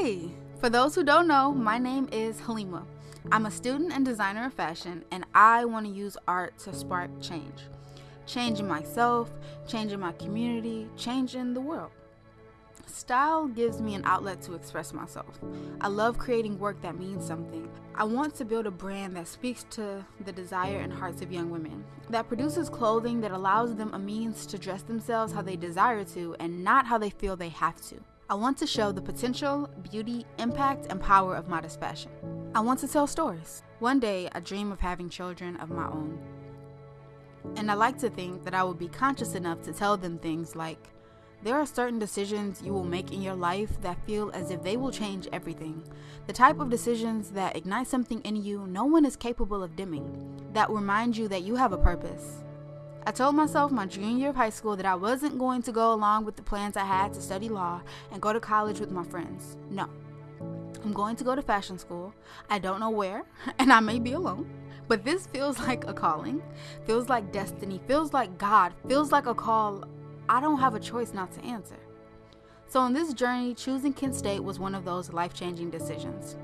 Hey, for those who don't know, my name is Halima. I'm a student and designer of fashion, and I want to use art to spark change. Changing myself, changing my community, changing the world. Style gives me an outlet to express myself. I love creating work that means something. I want to build a brand that speaks to the desire and hearts of young women, that produces clothing that allows them a means to dress themselves how they desire to and not how they feel they have to. I want to show the potential, beauty, impact, and power of modest fashion. I want to tell stories. One day, I dream of having children of my own. And I like to think that I will be conscious enough to tell them things like, there are certain decisions you will make in your life that feel as if they will change everything. The type of decisions that ignite something in you no one is capable of dimming, that remind you that you have a purpose, I told myself my junior year of high school that I wasn't going to go along with the plans I had to study law and go to college with my friends. No. I'm going to go to fashion school. I don't know where, and I may be alone. But this feels like a calling, feels like destiny, feels like God, feels like a call I don't have a choice not to answer. So, on this journey, choosing Kent State was one of those life changing decisions.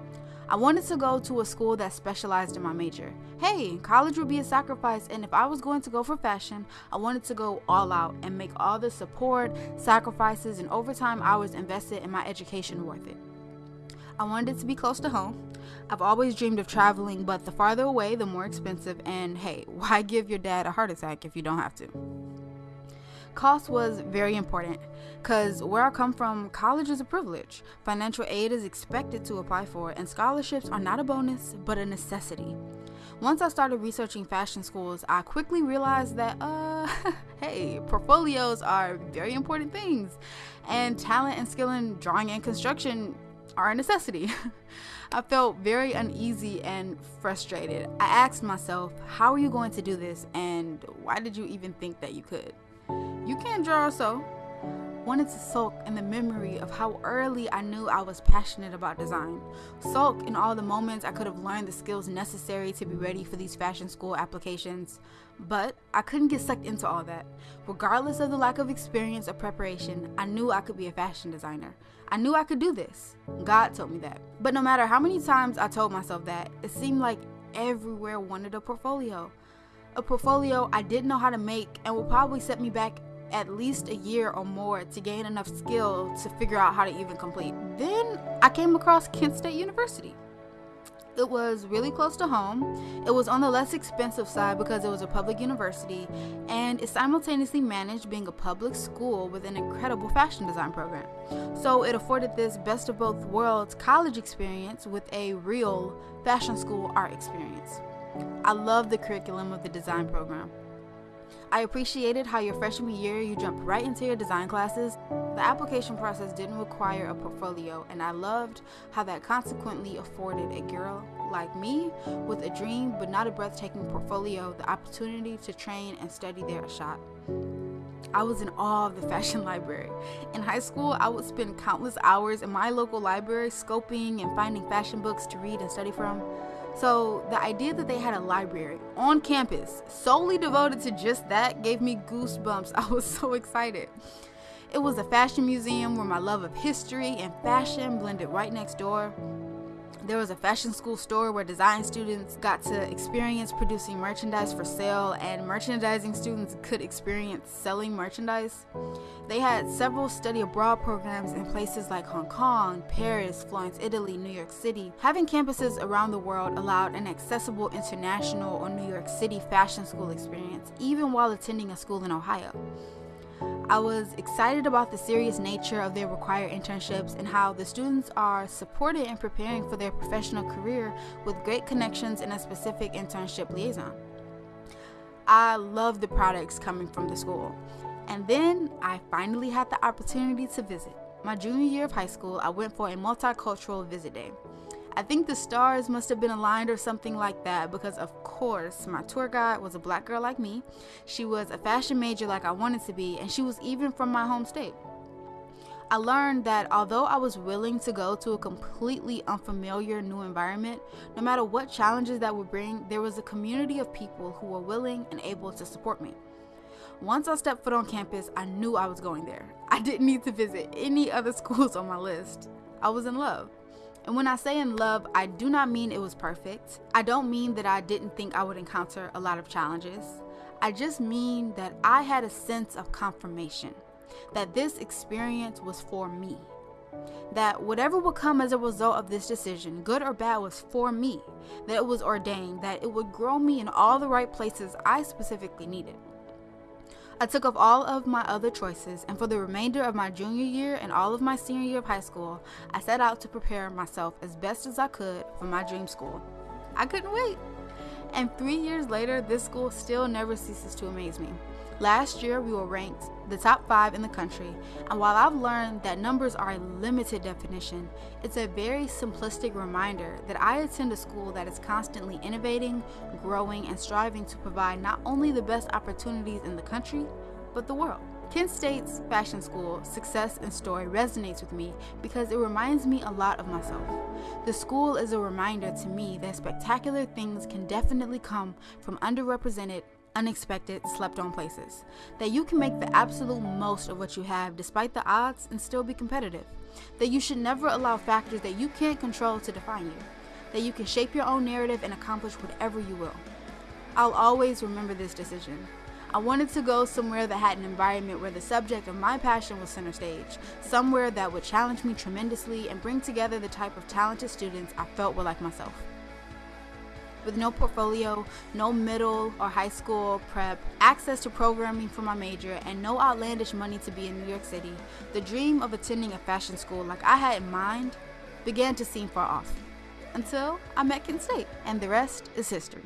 I wanted to go to a school that specialized in my major. Hey, college would be a sacrifice, and if I was going to go for fashion, I wanted to go all out and make all the support, sacrifices, and overtime hours invested in my education worth it. I wanted it to be close to home. I've always dreamed of traveling, but the farther away, the more expensive, and hey, why give your dad a heart attack if you don't have to? Cost was very important because where I come from, college is a privilege. Financial aid is expected to apply for, and scholarships are not a bonus but a necessity. Once I started researching fashion schools, I quickly realized that, uh, hey, portfolios are very important things, and talent and skill in drawing and construction are a necessity. I felt very uneasy and frustrated. I asked myself, how are you going to do this, and why did you even think that you could? You can't draw so. Wanted to sulk in the memory of how early I knew I was passionate about design. Sulk in all the moments I could have learned the skills necessary to be ready for these fashion school applications. But I couldn't get sucked into all that. Regardless of the lack of experience or preparation, I knew I could be a fashion designer. I knew I could do this. God told me that. But no matter how many times I told myself that, it seemed like everywhere wanted a portfolio. A portfolio I didn't know how to make and would probably set me back at least a year or more to gain enough skill to figure out how to even complete. Then I came across Kent State University. It was really close to home. It was on the less expensive side because it was a public university, and it simultaneously managed being a public school with an incredible fashion design program. So it afforded this best of both worlds college experience with a real fashion school art experience. I love the curriculum of the design program. I appreciated how your freshman year you jumped right into your design classes. The application process didn't require a portfolio, and I loved how that consequently afforded a girl like me with a dream but not a breathtaking portfolio the opportunity to train and study there a shot. I was in awe of the fashion library. In high school, I would spend countless hours in my local library scoping and finding fashion books to read and study from. So, the idea that they had a library on campus solely devoted to just that gave me goosebumps. I was so excited. It was a fashion museum where my love of history and fashion blended right next door. There was a fashion school store where design students got to experience producing merchandise for sale, and merchandising students could experience selling merchandise. They had several study abroad programs in places like Hong Kong, Paris, Florence, Italy, New York City. Having campuses around the world allowed an accessible international or New York City fashion school experience, even while attending a school in Ohio. I was excited about the serious nature of their required internships and how the students are supported in preparing for their professional career with great connections and a specific internship liaison. I love the products coming from the school. And then I finally had the opportunity to visit. My junior year of high school, I went for a multicultural visit day. I think the stars must have been aligned or something like that because, of course, my tour guide was a black girl like me. She was a fashion major like I wanted to be, and she was even from my home state. I learned that although I was willing to go to a completely unfamiliar new environment, no matter what challenges that would bring, there was a community of people who were willing and able to support me. Once I stepped foot on campus, I knew I was going there. I didn't need to visit any other schools on my list. I was in love. And when I say in love, I do not mean it was perfect. I don't mean that I didn't think I would encounter a lot of challenges. I just mean that I had a sense of confirmation that this experience was for me. That whatever would come as a result of this decision, good or bad, was for me. That it was ordained, that it would grow me in all the right places I specifically needed. I took off all of my other choices, and for the remainder of my junior year and all of my senior year of high school, I set out to prepare myself as best as I could for my dream school. I couldn't wait. And three years later, this school still never ceases to amaze me. Last year, we were ranked the top five in the country, and while I've learned that numbers are a limited definition, it's a very simplistic reminder that I attend a school that is constantly innovating, growing, and striving to provide not only the best opportunities in the country, but the world. Kent State's fashion school success and story resonates with me because it reminds me a lot of myself. The school is a reminder to me that spectacular things can definitely come from underrepresented unexpected, slept on places. That you can make the absolute most of what you have despite the odds and still be competitive. That you should never allow factors that you can't control to define you. That you can shape your own narrative and accomplish whatever you will. I'll always remember this decision. I wanted to go somewhere that had an environment where the subject of my passion was center stage, somewhere that would challenge me tremendously and bring together the type of talented students I felt were like myself with no portfolio, no middle or high school prep, access to programming for my major, and no outlandish money to be in New York City, the dream of attending a fashion school like I had in mind began to seem far off. Until I met Kent State, and the rest is history.